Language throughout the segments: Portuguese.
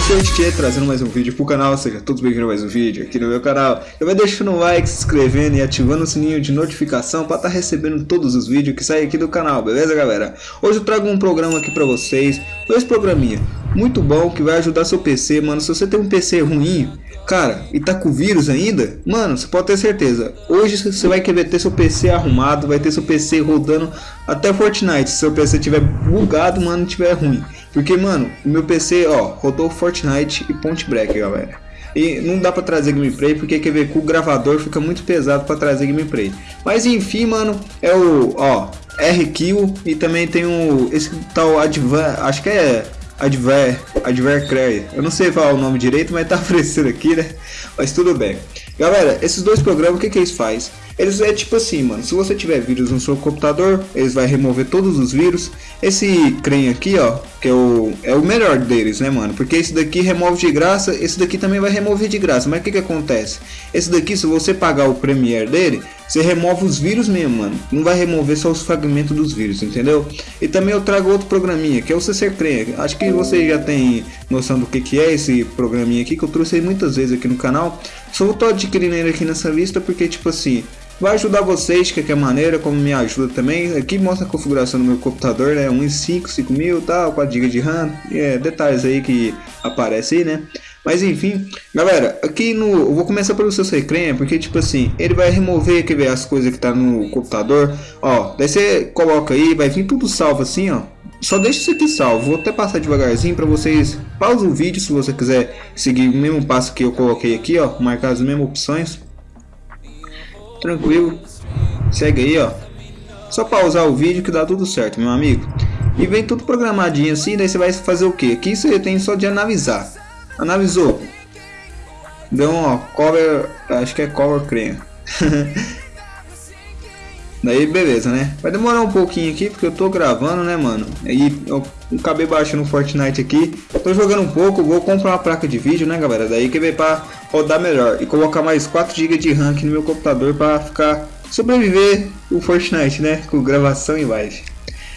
Eu sou o Tchê, trazendo mais um vídeo pro canal, seja todos bem-vindos a mais um vídeo aqui no meu canal. Eu vai deixando o like, se inscrevendo e ativando o sininho de notificação para estar tá recebendo todos os vídeos que saem aqui do canal, beleza galera? Hoje eu trago um programa aqui pra vocês, dois programinha muito bom que vai ajudar seu PC, mano. Se você tem um PC ruim, cara, e tá com vírus ainda, mano, você pode ter certeza. Hoje você vai querer ter seu PC arrumado, vai ter seu PC rodando até Fortnite. Se seu PC tiver bugado, mano, tiver ruim. Porque, mano, o meu PC, ó, rodou Fortnite e Point Break, galera. E não dá pra trazer gameplay porque quer ver com o gravador fica muito pesado pra trazer gameplay. Mas enfim, mano, é o, ó, RQ e também tem o, esse tal Advan, acho que é Adver, Advercray. Eu não sei falar o nome direito, mas tá aparecendo aqui, né? Mas tudo bem. Galera, esses dois programas, o que que eles fazem? Eles é tipo assim, mano, se você tiver vírus no seu computador, eles vai remover todos os vírus. Esse creme aqui, ó, que é o, é o melhor deles, né, mano? Porque esse daqui remove de graça, esse daqui também vai remover de graça. Mas o que que acontece? Esse daqui, se você pagar o Premiere dele, você remove os vírus mesmo, mano. Não vai remover só os fragmentos dos vírus, entendeu? E também eu trago outro programinha, que é o CC Creme. Acho que você já tem noção do que que é esse programinha aqui, que eu trouxe muitas vezes aqui no canal. Só tô adquirindo ele aqui nessa lista porque, tipo assim, vai ajudar vocês de qualquer maneira, como me ajuda também. Aqui mostra a configuração do meu computador, né? 1.5, 5000 tal, 4 GB de RAM, é, detalhes aí que aparece aí, né? Mas enfim, galera, aqui no. Eu vou começar pelo seu Secrenha, porque tipo assim, ele vai remover quer ver, as coisas que tá no computador. Ó, daí você coloca aí, vai vir tudo salvo assim, ó. Só deixa isso aqui salvo, vou até passar devagarzinho para vocês. Pausa o vídeo se você quiser seguir o mesmo passo que eu coloquei aqui, ó, marcar as mesmas opções tranquilo. Segue aí, ó. Só pausar o vídeo que dá tudo certo, meu amigo. E vem tudo programadinho assim, daí você vai fazer o que? Aqui você tem só de analisar. Analisou. Um ó, cover, acho que é cover cream. Daí beleza, né? Vai demorar um pouquinho aqui porque eu tô gravando, né, mano? E eu acabei baixando o Fortnite aqui. Tô jogando um pouco, vou comprar uma placa de vídeo, né, galera? Daí que ver pra rodar melhor. E colocar mais 4 GB de RAM aqui no meu computador pra ficar... Sobreviver o Fortnite, né? Com gravação em live.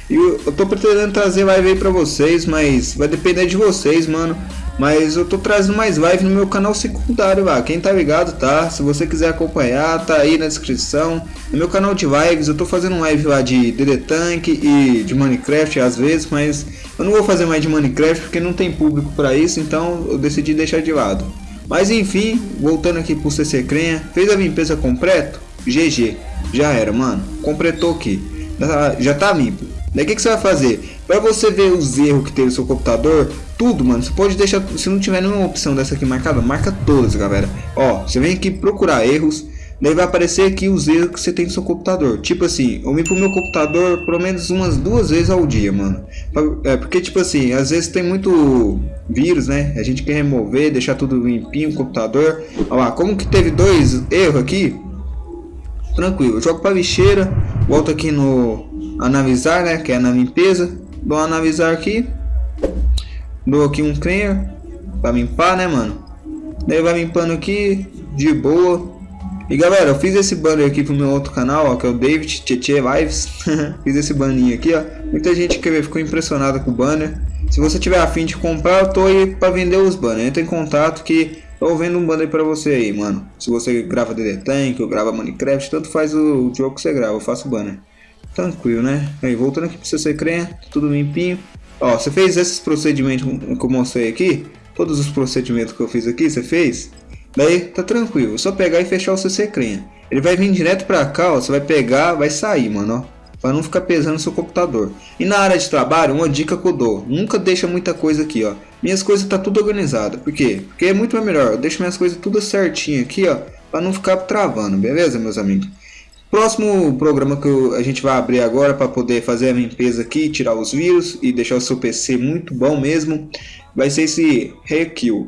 E eu, eu tô pretendendo trazer live aí pra vocês, mas vai depender de vocês, mano. Mas eu tô trazendo mais live no meu canal secundário lá. Quem tá ligado, tá? Se você quiser acompanhar, tá aí na descrição. No meu canal de lives, eu tô fazendo live lá de DD Tank e de Minecraft às vezes, mas eu não vou fazer mais de Minecraft porque não tem público para isso, então eu decidi deixar de lado. Mas enfim, voltando aqui pro CC Crenha, fez a limpeza completa? GG, já era, mano. Completou aqui. Já tá limpo. Daí o que, que você vai fazer? Para você ver os erros que tem no seu computador, tudo, mano, você pode deixar, se não tiver nenhuma opção dessa aqui marcada, marca todas, galera. Ó, você vem aqui procurar erros, daí vai aparecer aqui os erros que você tem no seu computador. Tipo assim, eu me pro meu computador pelo menos umas duas vezes ao dia, mano. É, porque tipo assim, às vezes tem muito vírus, né? A gente quer remover, deixar tudo limpinho o computador. Olha lá, como que teve dois erros aqui? Tranquilo, jogo para lixeira, volto aqui no analisar, né, que é na limpeza, uma analisar aqui, dou aqui um clear para limpar, né, mano. Daí vai limpando aqui de boa. E galera, eu fiz esse banner aqui pro meu outro canal, ó, que é o David Tietê Lives. fiz esse banner aqui, ó. Muita gente que ficou impressionada com o banner. Se você tiver afim de comprar, eu tô aí para vender os banners. Entra em contato que eu vendo um banner para você aí, mano. Se você grava DD Tank ou grava Minecraft, tanto faz o, jogo que você grava, eu faço banner. Tranquilo, né? Aí, voltando aqui para você crer, tudo limpinho. Ó, você fez esses procedimentos que eu mostrei aqui? Todos os procedimentos que eu fiz aqui, você fez? Daí, tá tranquilo. É só pegar e fechar o CC Crenha. Ele vai vir direto pra cá, ó. Você vai pegar, vai sair, mano, ó. Pra não ficar pesando seu computador. E na área de trabalho, uma dica que eu dou. Nunca deixa muita coisa aqui, ó. Minhas coisas tá tudo organizado. Por quê? Porque é muito melhor. Eu deixo minhas coisas tudo certinho aqui, ó. Pra não ficar travando, beleza, meus amigos? Próximo programa que a gente vai abrir agora para poder fazer a limpeza aqui, tirar os vírus e deixar o seu PC muito bom mesmo, vai ser esse RQ.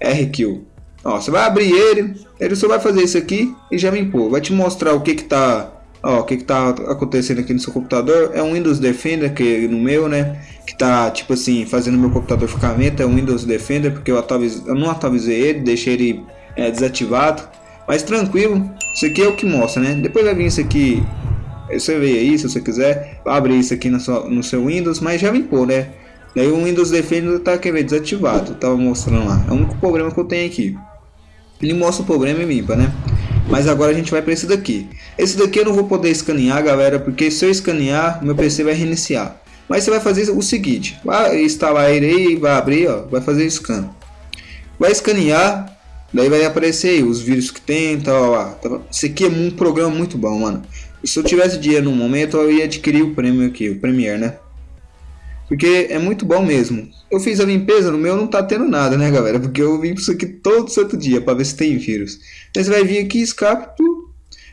RQ. Ó, você vai abrir ele, ele só vai fazer isso aqui e já limpou. Vai te mostrar o que que tá, ó, o que que tá acontecendo aqui no seu computador. É um Windows Defender que no meu, né, que tá tipo assim, fazendo meu computador ficar lento, é um Windows Defender porque eu, atualize, eu não atualizei ele, deixei ele é, desativado. Mas tranquilo, isso aqui é o que mostra, né? Depois vai vir isso aqui, você vê aí se você quiser, abre isso aqui no seu, no seu Windows, mas já limpou, né? Daí o Windows Defender tá quer ver, desativado, tava mostrando lá. É o único problema que eu tenho aqui. Ele mostra o problema e limpa, né? Mas agora a gente vai para esse daqui. Esse daqui eu não vou poder escanear, galera, porque se eu escanear, meu PC vai reiniciar. Mas você vai fazer o seguinte, vai instalar ele aí, vai abrir, ó, vai fazer scan. Vai escanear, daí vai aparecer aí os vírus que tem, tal, lá. Tá Esse aqui é um programa muito bom, mano. E se eu tivesse dinheiro no momento, eu ia adquirir o prêmio aqui, o Premiere, né? Porque é muito bom mesmo. Eu fiz a limpeza, no meu não tá tendo nada, né, galera? Porque eu vim isso aqui todo santo dia para ver se tem vírus. Então você vai vir aqui, escape,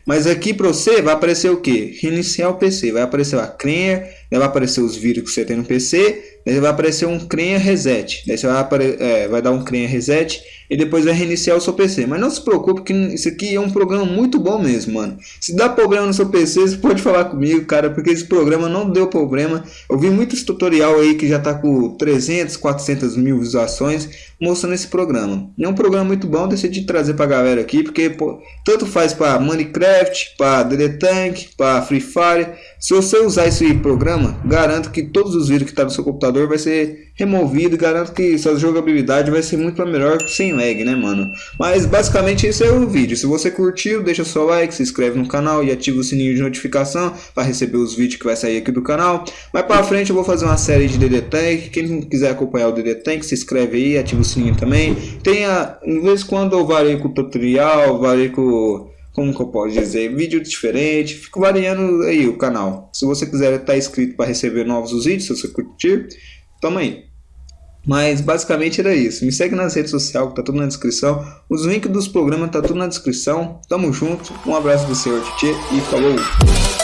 mas aqui para você vai aparecer o que? Reiniciar o PC. Vai aparecer a crenha, vai aparecer os vírus que você tem no PC, daí vai aparecer um crenha reset. Daí você vai, é, vai dar um crenha reset e depois vai reiniciar o seu PC. Mas não se preocupe que isso aqui é um programa muito bom mesmo, mano. Se dá problema no seu PC, você pode falar comigo, cara, porque esse programa não deu problema. Eu vi muitos tutorial aí que já tá com 300, 400 mil visualizações mostrando esse programa. É um programa muito bom, decidi trazer pra galera aqui, porque pô, tanto faz para Minecraft, para DD Tank, para Free Fire. Se você usar esse programa, garanto que todos os vídeos que tá no seu computador vai ser removido, garanto que sua jogabilidade vai ser muito melhor sem lag, né, mano? Mas basicamente esse é o vídeo. Se você curtiu, deixa seu like, se inscreve no canal e ativa o sininho de notificação para receber os vídeos que vai sair aqui do canal. Mais para frente eu vou fazer uma série de DD Tank. Quem quiser acompanhar o DD Tank, se inscreve aí, ativa o sininho também. Tem a, de vez em quando eu varei com o tutorial, varei com como que eu posso dizer, vídeo diferente, fico variando aí o canal. Se você quiser estar tá inscrito para receber novos vídeos, se você curtir, toma aí. Mas basicamente era isso. Me segue nas redes sociais, que tá tudo na descrição. Os links dos programas tá tudo na descrição. Tamo junto. Um abraço do senhor Titi e falou!